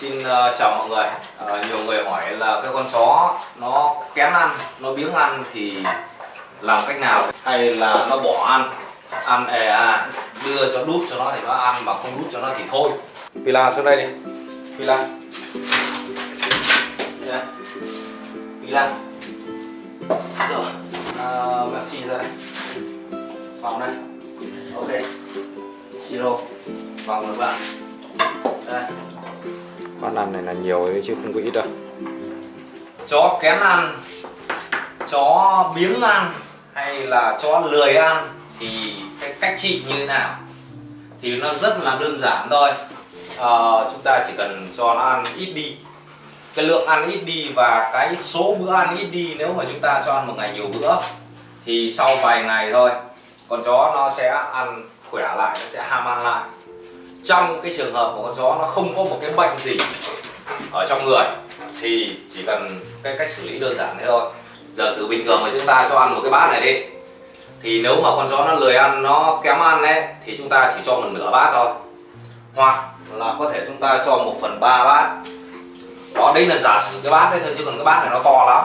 xin uh, chào mọi người. Uh, nhiều người hỏi là cái con chó nó kém ăn nó biếng ăn thì làm cách nào? Hay là nó bỏ ăn? Ăn ề à đưa cho đút cho nó thì nó ăn mà không đút cho nó thì thôi. Pila xuống đây đi. Pila. Yeah. Pila. Rồi à, uh, Messi ra đây. Vòng đây. Ok. Siro vòng được bạn. Đây bát ăn này là nhiều đấy chứ không có ít đâu. Chó kén ăn chó biếng ăn hay là chó lười ăn thì cái cách trị như thế nào? Thì nó rất là đơn giản thôi. À, chúng ta chỉ cần cho nó ăn ít đi. Cái lượng ăn ít đi và cái số bữa ăn ít đi nếu mà chúng ta cho ăn một ngày nhiều bữa thì sau vài ngày thôi con chó nó sẽ ăn khỏe lại nó sẽ ham ăn lại trong cái trường hợp của con chó nó không có một cái bệnh gì ở trong người thì chỉ cần cái cách xử lý đơn giản thế thôi. Giờ sử bình thường mà chúng ta cho ăn một cái bát này đi thì nếu mà con chó nó lười ăn nó kém ăn ấy thì chúng ta chỉ cho một nửa bát thôi. Hoặc là có thể chúng ta cho một phần ba bát. Đó đấy là giả sử cái bát đấy thôi chứ còn cái bát này nó to lắm.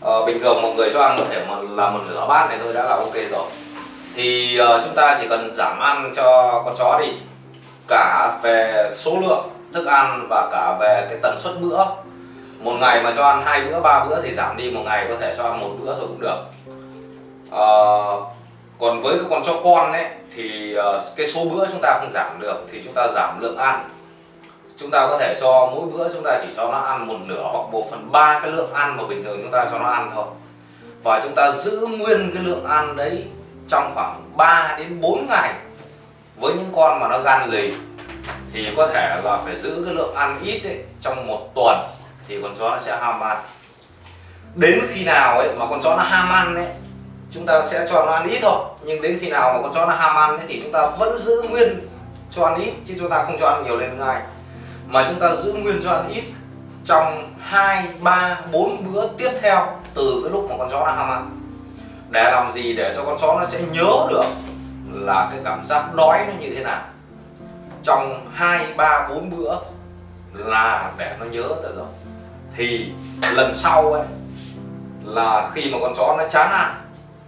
Ờ, bình thường một người cho ăn có thể mà là một nửa bát này thôi đã là ok rồi. Thì uh, chúng ta chỉ cần giảm ăn cho con chó đi cả về số lượng thức ăn và cả về cái tần suất bữa. Một ngày mà cho ăn hai bữa ba bữa thì giảm đi một ngày có thể cho ăn một bữa thôi cũng được. À, còn với cái con chó con ấy thì ờ, cái số bữa chúng ta không giảm được thì chúng ta giảm lượng ăn. Chúng ta có thể cho mỗi bữa chúng ta chỉ cho nó ăn một nửa hoặc một phần ba cái lượng ăn mà bình thường chúng ta cho nó ăn thôi. Và chúng ta giữ nguyên cái lượng ăn đấy trong khoảng 3 đến 4 ngày với những con mà nó gan lì thì có thể là phải giữ cái lượng ăn ít ấy, trong một tuần thì con chó nó sẽ ham ăn. Đến khi nào ấy mà con chó nó ham ăn ấy chúng ta sẽ cho nó ăn ít thôi. Nhưng đến khi nào mà con chó nó ham ăn ấy, thì chúng ta vẫn giữ nguyên cho ăn ít chứ chúng ta không cho ăn nhiều lên ngay mà chúng ta giữ nguyên cho ăn ít trong 2, 3, 4 bữa tiếp theo từ cái lúc mà con chó nó ham ăn. Để làm gì? Để cho con chó nó sẽ nhớ được là cái cảm giác đói nó như thế nào. Trong 2, 3, 4 bữa là để nó nhớ được rồi. Thì lần sau ấy là khi mà con chó nó chán ăn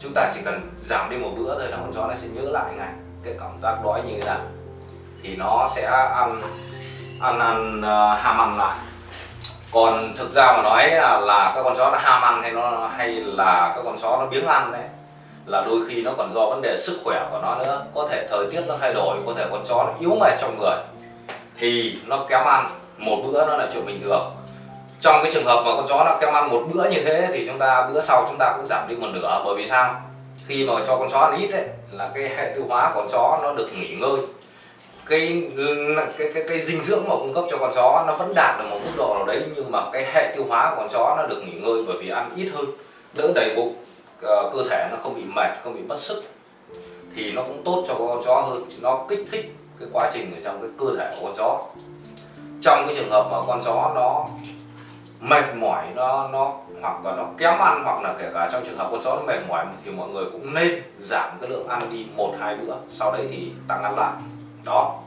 chúng ta chỉ cần giảm đi một bữa thôi là con chó nó sẽ nhớ lại ngay cái cảm giác đói như thế nào. Thì nó sẽ ăn ăn ăn uh, ham ăn lại. Còn thực ra mà nói là, là các con chó nó ham ăn hay nó hay là các con chó nó biếng ăn đấy là đôi khi nó còn do vấn đề sức khỏe của nó nữa. Có thể thời tiết nó thay đổi có thể con chó nó yếu mệt trong người thì nó kém ăn một bữa nó là chuyện bình thường. Trong cái trường hợp mà con chó nó kém ăn một bữa như thế thì chúng ta bữa sau chúng ta cũng giảm đi một nửa. Bởi vì sao? Khi mà cho con chó ăn ít đấy là cái hệ tiêu hóa của con chó nó được nghỉ ngơi. Cái cái cái, cái dinh dưỡng mà cung cấp cho con chó nó vẫn đạt được một mức độ nào đấy nhưng mà cái hệ tiêu hóa của con chó nó được nghỉ ngơi bởi vì ăn ít hơn đỡ đầy bụng. Ờ, cơ thể nó không bị mệt không bị mất sức thì nó cũng tốt cho con chó hơn. Nó kích thích cái quá trình ở trong cái cơ thể của con chó. Trong cái trường hợp mà con chó nó mệt mỏi nó nó hoặc là nó kém ăn hoặc là kể cả trong trường hợp con chó nó mệt mỏi thì mọi người cũng nên giảm cái lượng ăn đi một hai bữa sau đấy thì tăng ăn lại. Đó.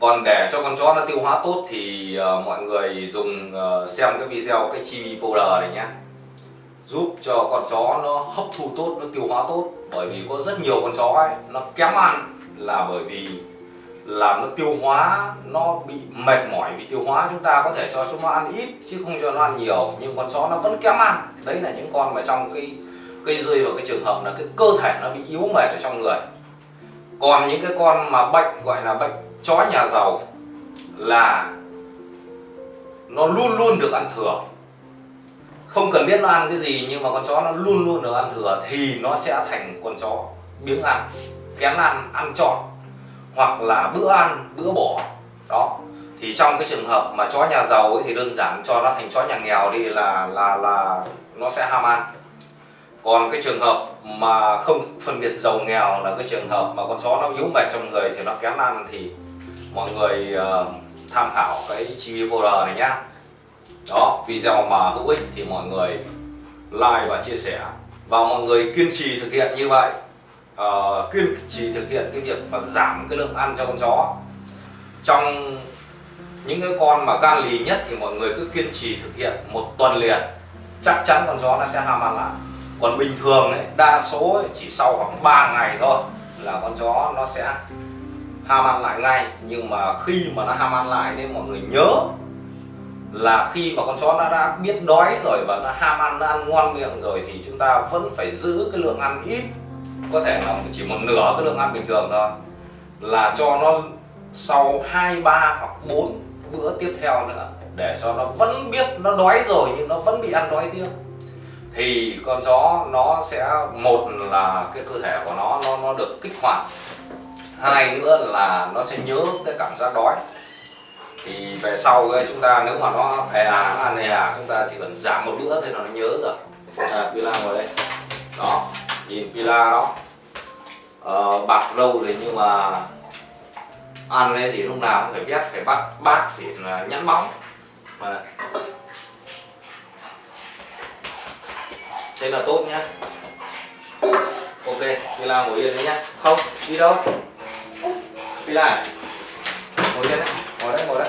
Còn để cho con chó nó tiêu hóa tốt thì uh, mọi người dùng uh, xem cái video cái chibi powder này nhé giúp cho con chó nó hấp thu tốt, nó tiêu hóa tốt. Bởi vì có rất nhiều con chó ấy, nó kém ăn là bởi vì làm nó tiêu hóa, nó bị mệt mỏi vì tiêu hóa. Chúng ta có thể cho chúng nó ăn ít chứ không cho nó ăn nhiều. Nhưng con chó nó vẫn kém ăn. Đấy là những con mà trong cái cây rơi vào cái trường hợp là cái cơ thể nó bị yếu mệt ở trong người. Còn những cái con mà bệnh, gọi là bệnh chó nhà giàu là nó luôn luôn được ăn thừa không cần biết nó ăn cái gì nhưng mà con chó nó luôn luôn được ăn thừa thì nó sẽ thành con chó biếng ăn. Kén ăn ăn trọn. Hoặc là bữa ăn bữa bỏ. Đó. Thì trong cái trường hợp mà chó nhà giàu ấy thì đơn giản cho nó thành chó nhà nghèo đi là là là nó sẽ ham ăn. Còn cái trường hợp mà không phân biệt giàu nghèo là cái trường hợp mà con chó nó yếu mệt trong người thì nó kém ăn thì mọi người uh, tham khảo cái chi vô này nhá đó video mà hữu ích thì mọi người like và chia sẻ. Và mọi người kiên trì thực hiện như vậy. Uh, kiên trì thực hiện cái việc mà giảm cái lượng ăn cho con chó. Trong những cái con mà gan lì nhất thì mọi người cứ kiên trì thực hiện một tuần liền. Chắc chắn con chó nó sẽ ham ăn lại. Còn bình thường ấy, đa số ấy, chỉ sau khoảng 3 ngày thôi là con chó nó sẽ ham ăn lại ngay. Nhưng mà khi mà nó ham ăn lại nên mọi người nhớ là khi mà con chó nó đã biết đói rồi và nó ham ăn nó ăn ngon miệng rồi thì chúng ta vẫn phải giữ cái lượng ăn ít. Có thể là chỉ một nửa cái lượng ăn bình thường thôi. Là cho nó sau 2, 3 hoặc 4 bữa tiếp theo nữa để cho nó vẫn biết nó đói rồi nhưng nó vẫn bị ăn đói tiếp. Thì con chó nó sẽ một là cái cơ thể của nó nó nó được kích hoạt. Hai nữa là nó sẽ nhớ cái cảm giác đói thì về sau chúng ta nếu mà nó hè à, nó ăn hè à, chúng ta chỉ cần giảm một bữa thôi là nó nhớ rồi. À, Pila ngồi đây. Đó nhìn Pila đó. Ờ, bạc lâu rồi nhưng mà ăn ấy thì lúc nào cũng phải vét phải bắt bát thì là nhẵn bóng mà thế là tốt nhá. Ok Pila ngồi yên đấy nhá. Không đi đâu? Pila à? ngồi yên đấy ngồi đấy ngồi đấy.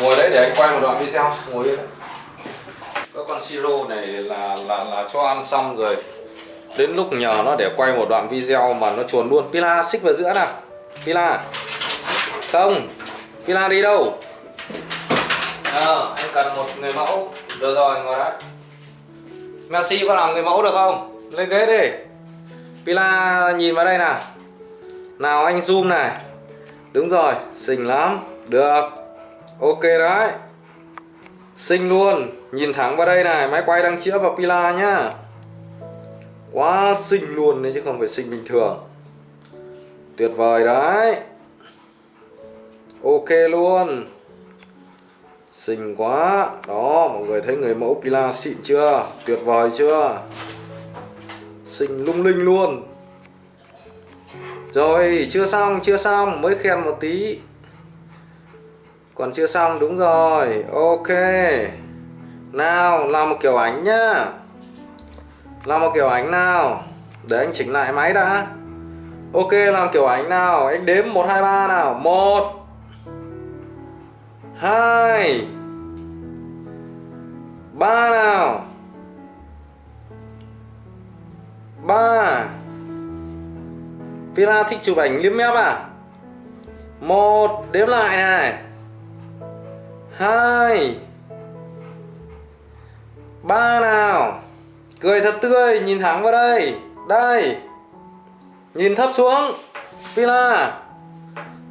Ngồi đấy để anh quay một đoạn video. Ngồi yên đấy. Các con siro này là là là cho ăn xong rồi. Đến lúc nhờ nó để quay một đoạn video mà nó chuồn luôn. Pila xích vào giữa nào. Pila. Không. Pila đi đâu? Ờ anh cần một người mẫu. Được rồi ngồi đấy Messi có làm người mẫu được không? Lên ghế đi. Pila nhìn vào đây nào. Nào anh zoom này đúng rồi, xinh lắm. Được. Ok đấy. Xinh luôn. Nhìn thẳng vào đây này, máy quay đang chĩa vào Pila nhá. Quá xinh luôn đấy chứ không phải xinh bình thường. Tuyệt vời đấy. Ok luôn. Xinh quá. Đó, mọi người thấy người mẫu Pila xịn chưa? Tuyệt vời chưa? Xinh lung linh luôn. Rồi chưa xong chưa xong mới khen một tí. Còn chưa xong đúng rồi Ok. Nào làm một kiểu ảnh nhá. Làm một kiểu ảnh nào. Để anh chỉnh lại máy đã. Ok làm kiểu ảnh nào. Anh đếm 1, 2, 3 nào. 1 2 3 nào. 3 Villa thích chụp ảnh liếm mép à? Một, đếm lại này. Hai. Ba nào. Cười thật tươi, nhìn thẳng vào đây. Đây. Nhìn thấp xuống Villa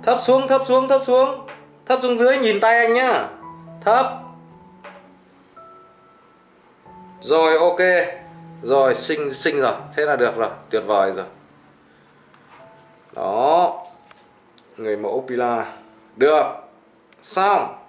thấp xuống thấp xuống thấp xuống. Thấp xuống dưới, nhìn tay anh nhá. Thấp. Rồi, ok. Rồi, xinh xinh rồi. Thế là được rồi, tuyệt vời rồi đó. Người mẫu Pila. Được. Xong.